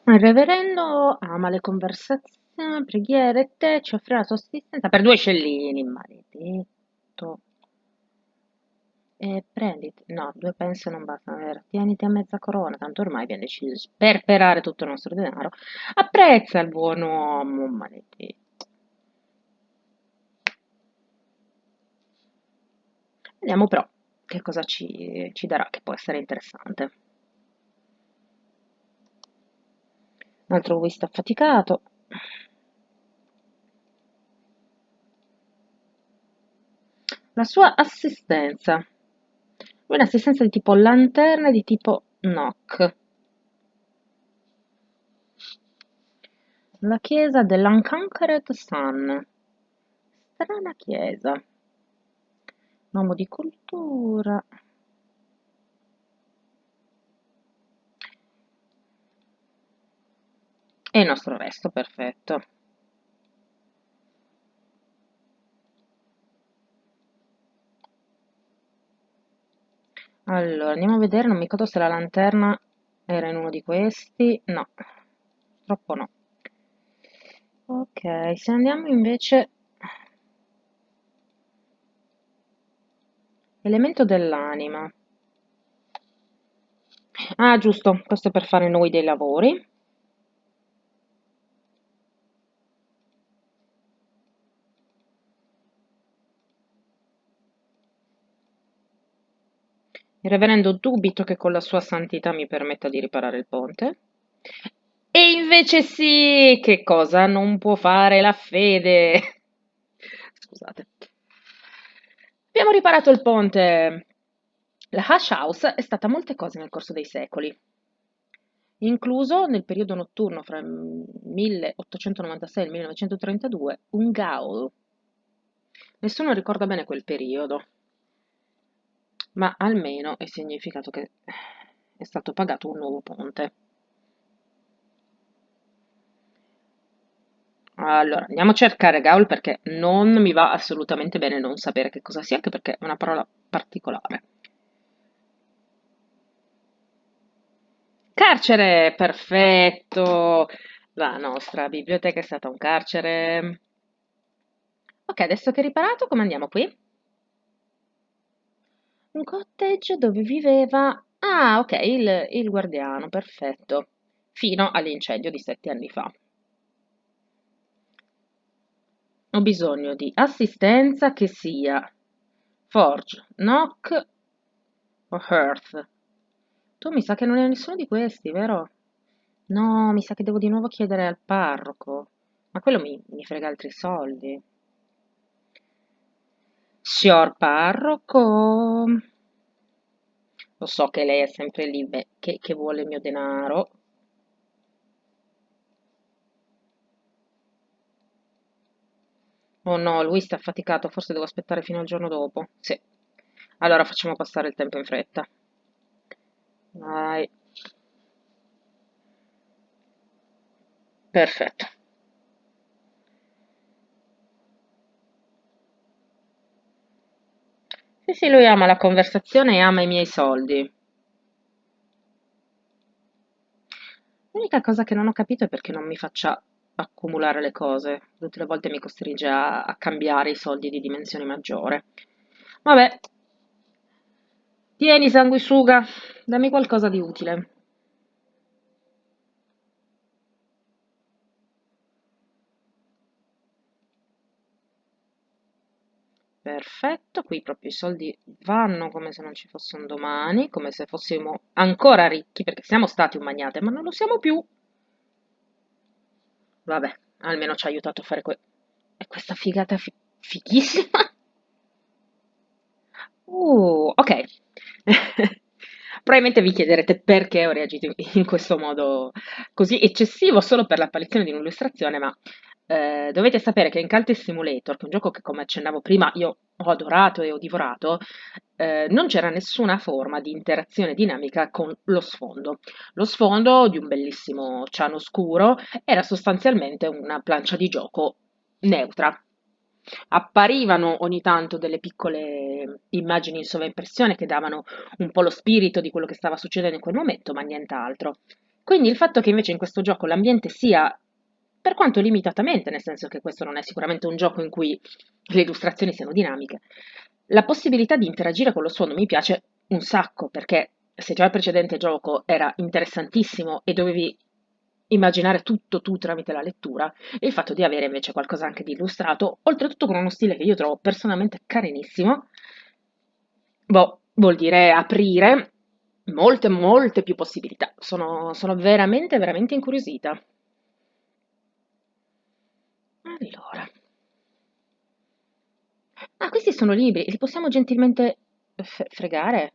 Il reverendo ama le conversazioni, preghiere, te, ci offrirà la sua assistenza per due scellini, maledetto. E prenditi, no, due pence non bastano? Tieniti a mezza corona, tanto ormai abbiamo deciso di sperperare tutto il nostro denaro. Apprezza il buon uomo, maledetto. Vediamo però che cosa ci, ci darà, che può essere interessante. Un altro wist affaticato. La sua assistenza. Un'assistenza di tipo lanterna e di tipo knock. La chiesa dell'Unconquered Sun. Strana chiesa. Un uomo di cultura. E il nostro resto, perfetto. Allora, andiamo a vedere, non mi ricordo se la lanterna era in uno di questi. No, troppo no. Ok, se andiamo invece... Elemento dell'anima. Ah, giusto, questo è per fare noi dei lavori. Il reverendo dubito che con la sua santità mi permetta di riparare il ponte. E invece sì, che cosa non può fare la fede? Scusate. Abbiamo riparato il ponte. La Hush House è stata molte cose nel corso dei secoli, incluso nel periodo notturno fra il 1896 e il 1932 un gaul. Nessuno ricorda bene quel periodo, ma almeno è significato che è stato pagato un nuovo ponte. Allora, andiamo a cercare gaul perché non mi va assolutamente bene non sapere che cosa sia, anche perché è una parola particolare. Carcere, perfetto. La nostra biblioteca è stata un carcere. Ok, adesso che è riparato, come andiamo qui? Un cottage dove viveva... Ah, ok, il, il guardiano, perfetto. Fino all'incendio di sette anni fa. Ho bisogno di assistenza che sia Forge, Knock o Hearth. Tu mi sa che non è nessuno di questi, vero? No, mi sa che devo di nuovo chiedere al parroco. Ma quello mi, mi frega altri soldi. Signor parroco. Lo so che lei è sempre lì, beh, che, che vuole il mio denaro. Oh no, lui sta affaticato, forse devo aspettare fino al giorno dopo. Sì. Allora facciamo passare il tempo in fretta. Vai. Perfetto. Sì, sì, lui ama la conversazione e ama i miei soldi. L'unica cosa che non ho capito è perché non mi faccia accumulare le cose. Tutte le volte mi costringe a, a cambiare i soldi di dimensione maggiore. Vabbè, tieni sanguisuga, dammi qualcosa di utile. Perfetto, qui proprio i soldi vanno come se non ci fosse un domani, come se fossimo ancora ricchi, perché siamo stati un magnate, ma non lo siamo più. Vabbè, almeno ci ha aiutato a fare que- questa figata fi- fighissima. Uh, ok. Probabilmente vi chiederete perché ho reagito in questo modo così eccessivo solo per l'apparizione di un'illustrazione, ma eh, dovete sapere che in Cult Simulator, che è un gioco che come accennavo prima io ho adorato e ho divorato, eh, non c'era nessuna forma di interazione dinamica con lo sfondo. Lo sfondo di un bellissimo ciano scuro era sostanzialmente una plancia di gioco neutra. Apparivano ogni tanto delle piccole immagini in sovraimpressione che davano un po' lo spirito di quello che stava succedendo in quel momento, ma nient'altro. Quindi il fatto che invece in questo gioco l'ambiente sia, per quanto limitatamente, nel senso che questo non è sicuramente un gioco in cui le illustrazioni siano dinamiche, la possibilità di interagire con lo suono mi piace un sacco, perché se già il precedente gioco era interessantissimo e dovevi immaginare tutto tu tramite la lettura il fatto di avere invece qualcosa anche di illustrato, oltretutto con uno stile che io trovo personalmente carinissimo, boh, vuol dire aprire molte, molte più possibilità. Sono, sono veramente, veramente incuriosita. Allora. Ah, questi sono libri, li possiamo gentilmente fregare?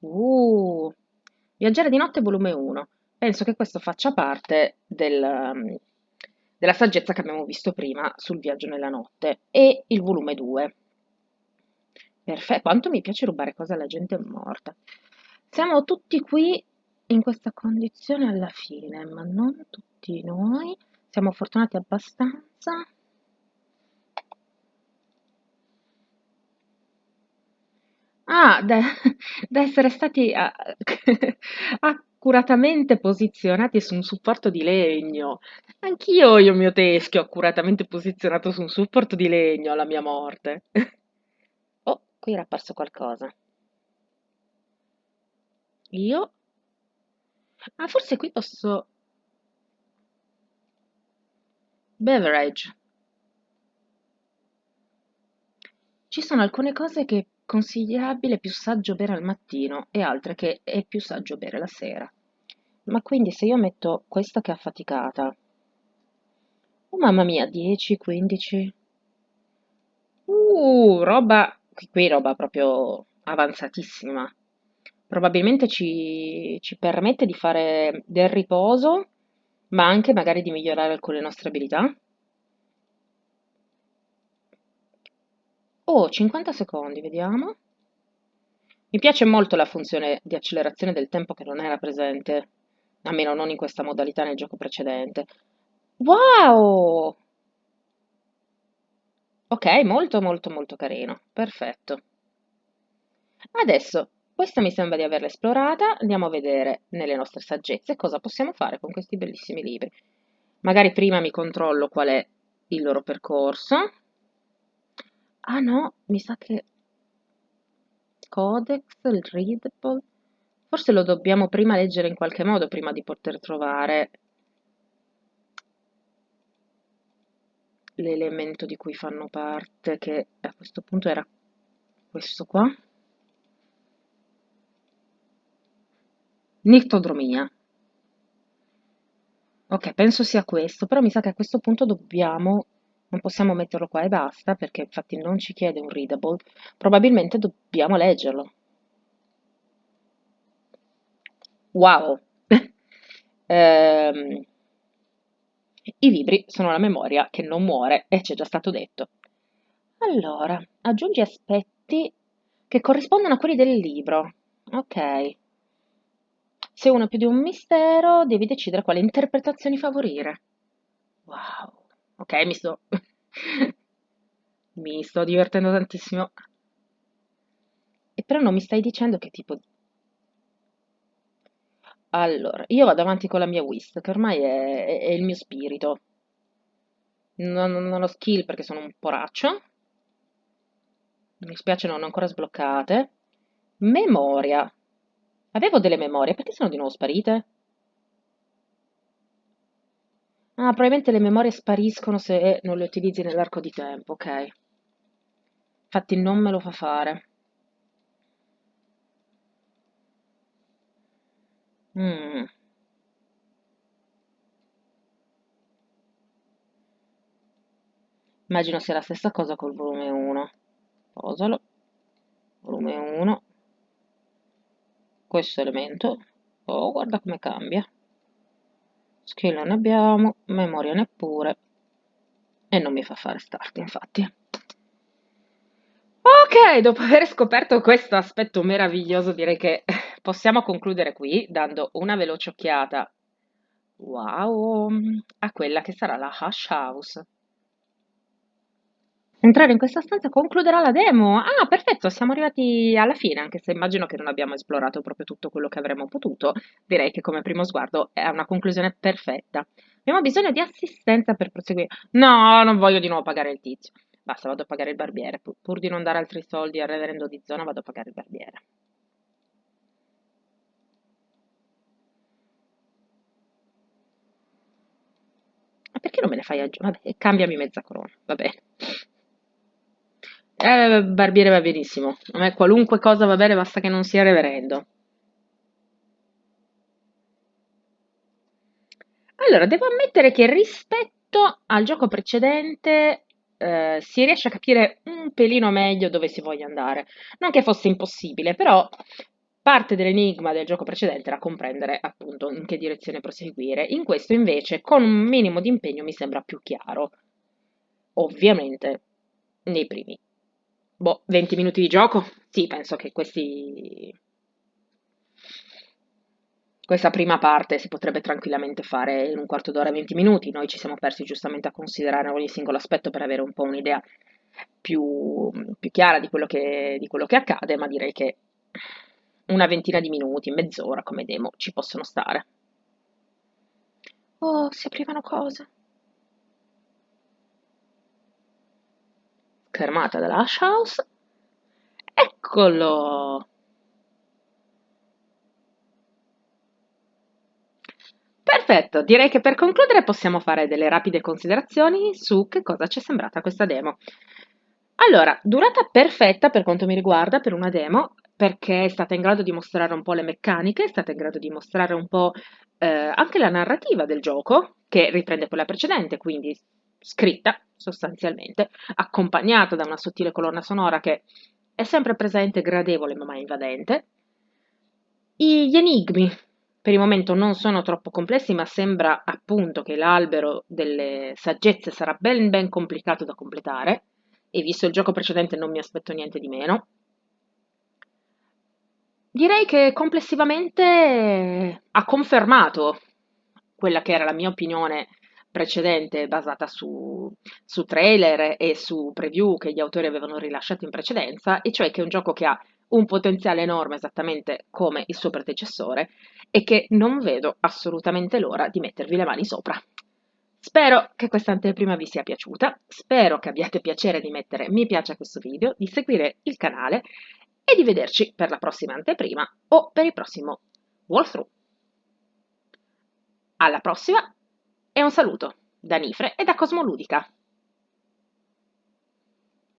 Uh, Viaggiare di notte, volume 1. Penso che questo faccia parte del, um, della saggezza che abbiamo visto prima sul viaggio nella notte. E il volume 2. Perfetto, quanto mi piace rubare cose alla gente morta. Siamo tutti qui in questa condizione alla fine, ma non tutti noi. Siamo fortunati abbastanza. Ah, da, da essere stati ah, accuratamente posizionati su un supporto di legno. Anch'io ho il mio teschio accuratamente posizionato su un supporto di legno alla mia morte. Oh, qui era apparso qualcosa. Io? Ah, forse qui posso... Beverage. Ci sono alcune cose che consigliabile, più saggio bere al mattino e altre che è più saggio bere la sera. Ma quindi se io metto questa che è affaticata, oh mamma mia, 10, 15, uh, roba, qui, qui roba proprio avanzatissima. Probabilmente ci, ci permette di fare del riposo, ma anche magari di migliorare alcune nostre abilità. Oh, 50 secondi, vediamo. Mi piace molto la funzione di accelerazione del tempo che non era presente, almeno non in questa modalità nel gioco precedente. Wow! Ok, molto molto molto carino, perfetto. Adesso, questa mi sembra di averla esplorata, andiamo a vedere nelle nostre saggezze cosa possiamo fare con questi bellissimi libri. Magari prima mi controllo qual è il loro percorso. Ah no, mi sa che Codex, il readable, forse lo dobbiamo prima leggere in qualche modo prima di poter trovare l'elemento di cui fanno parte, che a questo punto era questo qua. Nictodromia. Ok, penso sia questo, però mi sa che a questo punto dobbiamo non possiamo metterlo qua e basta perché infatti non ci chiede un readable, probabilmente dobbiamo leggerlo. Wow! ehm, I libri sono la memoria che non muore e ci è già stato detto. Allora, aggiungi aspetti che corrispondono a quelli del libro. Ok. Se uno è più di un mistero, devi decidere quale interpretazioni favorire. Wow. Ok, mi sto... mi sto divertendo tantissimo. E però non mi stai dicendo che tipo... Allora, io vado avanti con la mia whist, che ormai è, è- è il mio spirito. Non, non ho skill perché sono un poraccio. Mi spiace, non ho ancora sbloccate. Memoria. Avevo delle memorie, perché sono di nuovo sparite? Ah, probabilmente le memorie spariscono se non le utilizzi nell'arco di tempo, ok. Infatti non me lo fa fare. Mm. Immagino sia la stessa cosa col volume 1. Posalo. Volume 1. Questo elemento. Oh, guarda come cambia. Skill non abbiamo, memoria neppure. E non mi fa fare start, infatti. Ok, dopo aver scoperto questo aspetto meraviglioso, direi che possiamo concludere qui dando una veloce occhiata, wow, a quella che sarà la Hush House. Entrare in questa stanza concluderà la demo. Ah, perfetto, siamo arrivati alla fine, anche se immagino che non abbiamo esplorato proprio tutto quello che avremmo potuto. Direi che come primo sguardo è una conclusione perfetta. Abbiamo bisogno di assistenza per proseguire. No, non voglio di nuovo pagare il tizio. Basta, vado a pagare il barbiere. Pur, pur di non dare altri soldi al reverendo di zona, vado a pagare il barbiere. Ma perché non me ne fai aggiungere? Vabbè, cambiami mezza corona, va bene. Eh, barbiere va benissimo. A me qualunque cosa va bene, basta che non sia reverendo. Allora, devo ammettere che rispetto al gioco precedente eh, si riesce a capire un pelino meglio dove si voglia andare. Non che fosse impossibile, però parte dell'enigma del gioco precedente era comprendere appunto in che direzione proseguire. In questo invece, con un minimo di impegno, mi sembra più chiaro. Ovviamente nei primi boh, 20 minuti di gioco. Sì, penso che questi questa prima parte si potrebbe tranquillamente fare in un quarto d'ora, 20 minuti. Noi ci siamo persi giustamente a considerare ogni singolo aspetto per avere un po' un'idea più, più chiara di quello, che, di quello che accade, ma direi che una ventina di minuti, mezz'ora come demo ci possono stare. Oh, si aprivano cose. Schermata della Hash House. Eccolo! Perfetto, direi che per concludere possiamo fare delle rapide considerazioni su che cosa ci è sembrata questa demo. Allora, durata perfetta per quanto mi riguarda per una demo, perché è stata in grado di mostrare un po' le meccaniche, è stata in grado di mostrare un po' eh, anche la narrativa del gioco, che riprende quella precedente, quindi scritta sostanzialmente, accompagnata da una sottile colonna sonora che è sempre presente, gradevole ma mai invadente. Gli enigmi per il momento non sono troppo complessi, ma sembra appunto che l'albero delle saggezze sarà ben ben complicato da completare e visto il gioco precedente non mi aspetto niente di meno. Direi che complessivamente ha confermato quella che era la mia opinione precedente basata su, su trailer e su preview che gli autori avevano rilasciato in precedenza, e cioè che è un gioco che ha un potenziale enorme esattamente come il suo predecessore e che non vedo assolutamente l'ora di mettervi le mani sopra. Spero che questa anteprima vi sia piaciuta, spero che abbiate piacere di mettere mi piace a questo video, di seguire il canale e di vederci per la prossima anteprima o per il prossimo walkthrough. Alla prossima e un saluto da Nifre e da Cosmoludica.